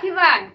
que vai.